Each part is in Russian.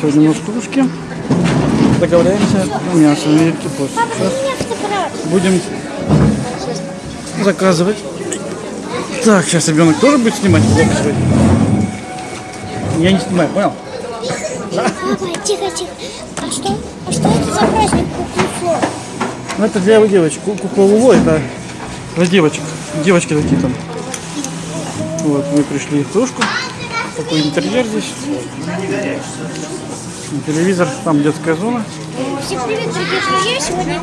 Сегодня у нас кружки. Договоряемся на мясо. Будем заказывать. Так, сейчас ребенок тоже будет снимать. Я не снимаю, понял? Папа, тихо, тихо. А что? А что это за праздник куклы Ну, это для девочек. Ку- Кукла Луло, это для девочек. Девочки такие там. Вот, мы пришли в кружку. Такой интерьер здесь. Телевизор, там детская зона. Всем привет, дорогие друзья. Сегодня я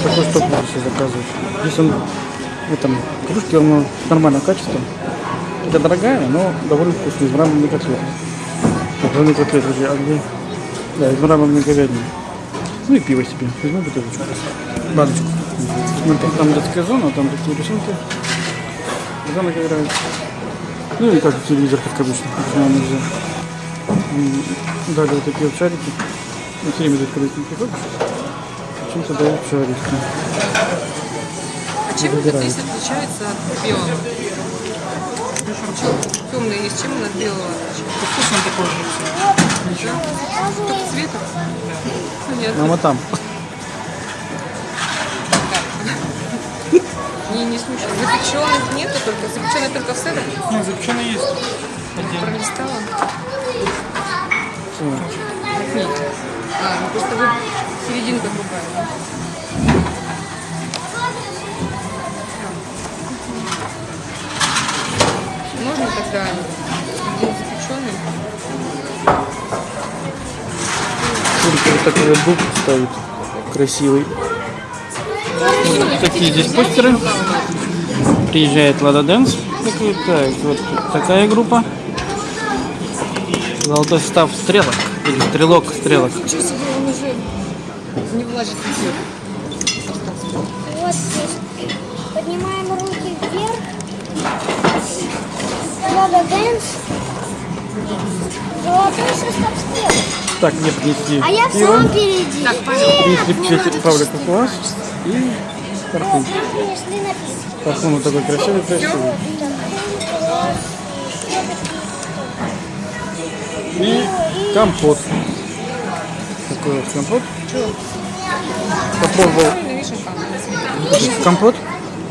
Такой что буду себе заказывать. Здесь он в этом кружке он нормального качества. Это дорогая, но довольно вкусная, из мраморной котлеты. Мраморный котлет, друзья, а где? Да, из мраморной говядины. Ну и пиво себе. Возьму бутылочку. Баночку. Смотри, там детская зона, там такие рисунки. Ребенок играет. Ну и как телевизор, как обычно. почему нельзя. Дали вот такие вот шарики. Ну, все время здесь, когда ты приходишь, почему-то дают шарики. А чем этот лист отличается от белого? Темный лист, чем он от белого отличается? Вкус он такой же. Только цветом? Понятно. Мама там. Не, не смущает. Запеченных нету только, запеченные только в седах. Нет, запеченный есть. Пролистала. Всё. А, ну просто вы серединка другая. Можно тогда один запеченный? Смотрите, вот такой вот дуб стоит. Красивый. Вот такие здесь постеры. Приезжает Лада Дэнс. Так, вот такая группа. Золотой состав Стрелок. Или стрелок стрелок. Что себе, он уже не. Вот здесь. Поднимаем руки вверх. Лада Дэнс. Золотой состав стрел. Так, мне принесли А я в самом впереди. Так. Принесли печать Павлика класс. И напитки. Парфюм вот такой красивый, красивый. И компот. Такой вот компот. Попробовал компот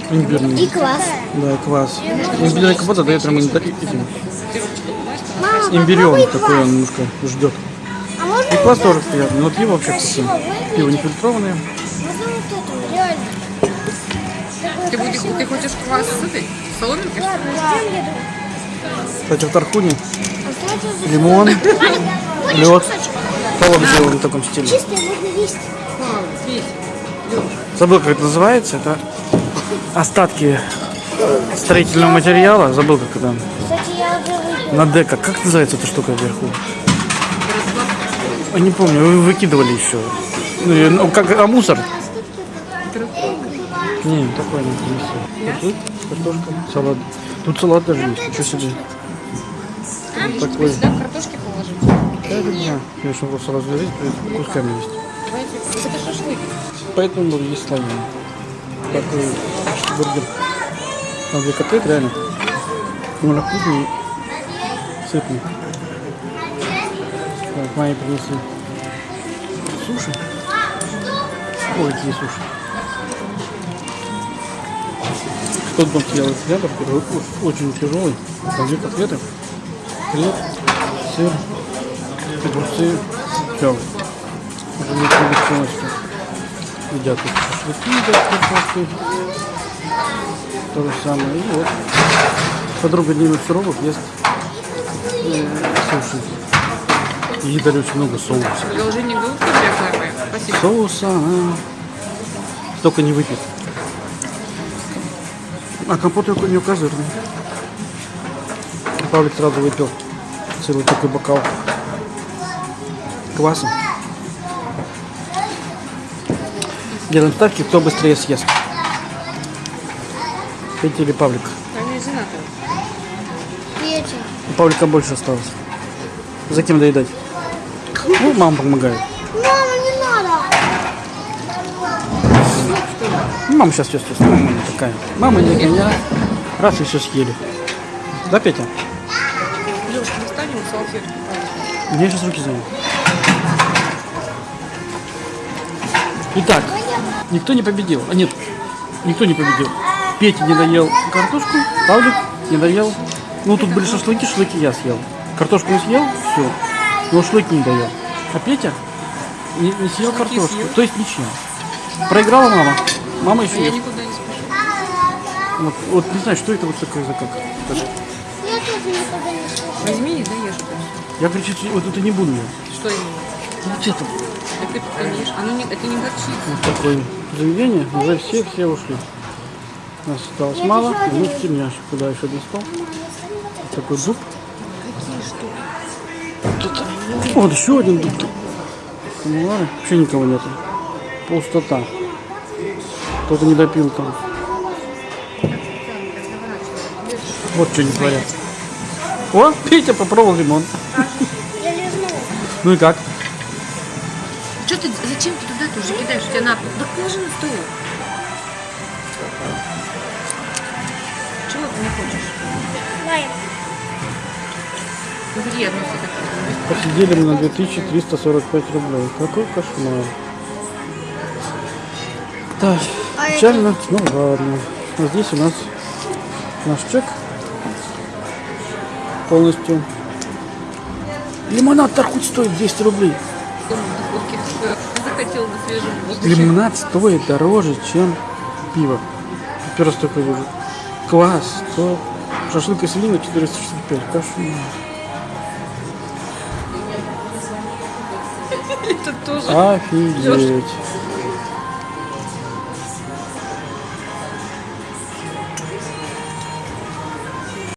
имбирный. И класс. Да, класс. Имбирный компот отдает прямо этим попробуй такой он немножко ждет. А И класс тоже приятный, но пиво вообще вкусное. Пиво не фильтрованное. Ты, будешь, ты хочешь квас с этой? Соломинкой? Кстати, в Тархуне лимон, лед, полок сделан в таком стиле. Забыл, как это называется. Это остатки строительного материала. Забыл, как это. На дека. Как называется эта штука вверху? Я не помню, вы выкидывали еще. Ну, ну, как, а мусор? Не, такой не принесли. Тут картошка, салат. Тут салат даже есть, ничего себе. Такой. Сюда картошки положить. Да, да, да. Конечно, его сразу разрезать, кусками есть. Давайте. Это шашлык. Поэтому есть слоеный. Такой бургер. Там две котлеты, реально. Ну, вкусный, сытный. Так, мои принесли суши. Ой, какие суши. Тот дом хлеб, который о- очень тяжелый. Там две котлеты, хлеб, сыр, огурцы, все. Уже не полностью едят тут шашлыки, едят картошкой. То же самое. И вот подруга Димы Суровых ест э, суши. И едали очень много соуса. Продолжение моя. Спасибо. Соуса она только не выпьет. А компот не указывает. Павлик сразу выпил целый такой бокал кваса. Делаем ставки, кто быстрее съест. Петя или Павлик? Они женаты. Петя. У Павлика больше осталось. За кем доедать? Ну, мама помогает. Мама, не надо. Ну, Мама сейчас все съест. Мама не такая. Мама не гоня. Раз и все съели. Да, Петя? Девушка, мы салфетке. У меня сейчас руки заняты. Итак, никто не победил. А нет, никто не победил. Петя не доел картошку, Павлик не доел. Ну, тут были шашлыки, шашлыки я съел. Картошку не съел, все. Но шашлык не доел. А Петя не, не съел Шашлыки картошку. съел? То есть ничего. Проиграла мама. Мама еще Я ест. никуда не спешу. Вот, вот не знаю, что это вот такое за как. Я тоже никогда не слышала. Возьми и доешь это. Я, короче, вот это не буду я. Что именно? Вот это Так ты ешь. Оно не, это не горчит. вот такое заведение. Уже все, все ушли. Нас осталось мало. И мы в тельняшек. Куда еще достал? Вот такой дуб. Тут, вот еще один дуб. Вообще никого нету. Пустота. Кто-то не допил там. Вот что не творят. О, Петя попробовал лимон. Я. Ну и как? Что ты, зачем ты туда тоже кидаешь? У тебя на пол. Да положи на стол. Чего ты не хочешь? Одно все Посидели мы на 2345 рублей. Какой кошмар. Так, печально, ну ладно. А здесь у нас наш чек полностью. Лимонад-то хоть стоит 200 рублей. Лимонад стоит дороже, чем пиво. Первый такой вижу. Класс. То шашлык и свинина 465. Кошмар. Это тоже. Офигеть.